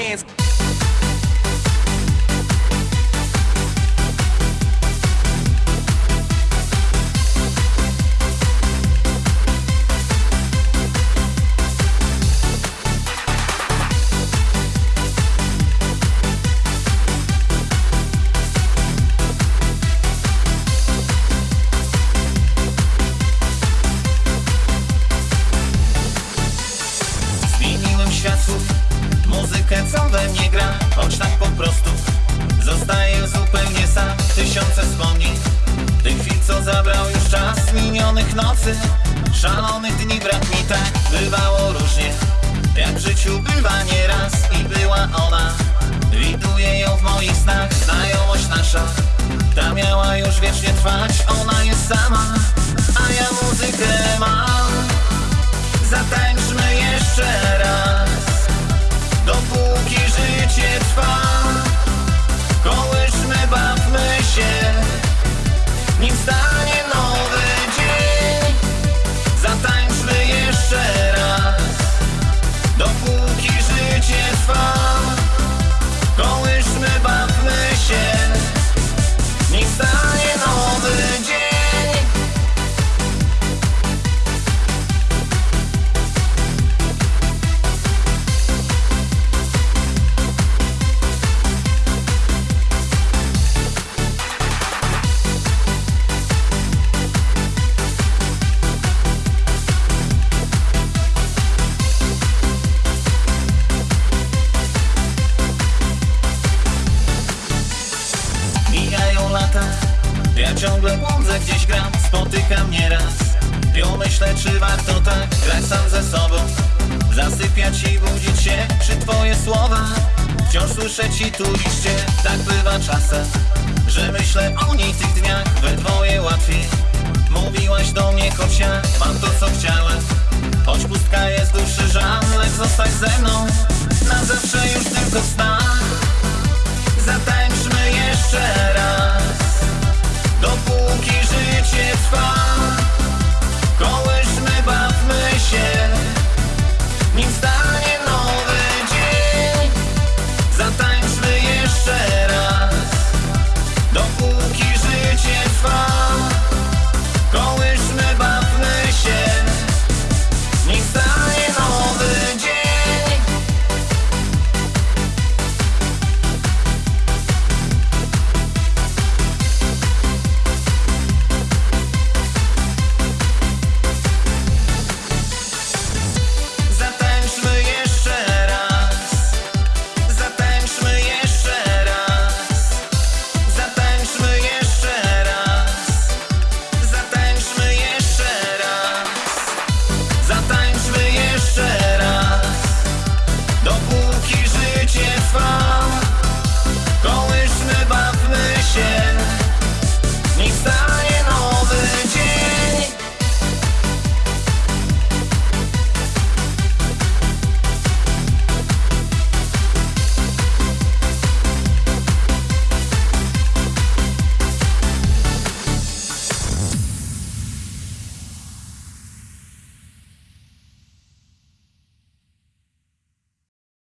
hands nocy Szalonych dni brak mi tak Bywało różnie Jak w życiu bywa nieraz I była ona. Widuję ją w moich snach Znajomość nasza. Ta miała już wiecznie trwać Ona jest sama. A ja muzykę mam. Zatańczmy jeszcze raz. Dopóki życie trwa. Kołyszmy, bawmy się. Nim stanie Ja ciągle błądzę, gdzieś gram Spotykam nieraz. Ją myślę, czy warto tak Grać sam ze sobą? Zasypiać i budzić się Przy twoje słowa. Wciąż słyszę ci tu liście Tak bywa czasem Że myślę o niej tych dniach We dwoje łatwiej. Mówiłaś do mnie, ja Mam to, co chciałem. Choć pustka jest duszy żal Lecz zostań ze mną